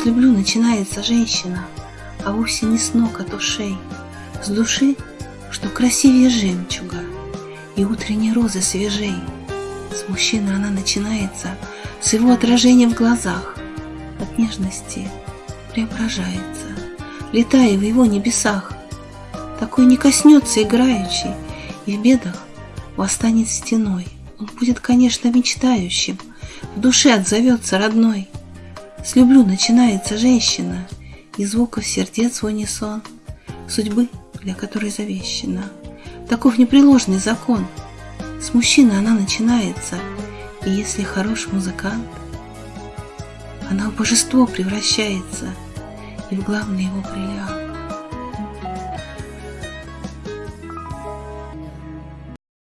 С люблю начинается женщина, а вовсе не с ног от ушей, С души, что красивее жемчуга, и утренней розы свежей. С мужчины она начинается, с его отражением в глазах, От нежности преображается, летая в его небесах. Такой не коснется играющий, и в бедах восстанет стеной. Он будет, конечно, мечтающим, в душе отзовется родной. С люблю начинается женщина, и звуков сердец в унисон, судьбы, для которой завещена. Таков непреложный закон. С мужчины она начинается, и если хорош музыкант, она в божество превращается и в главный его бриллиант.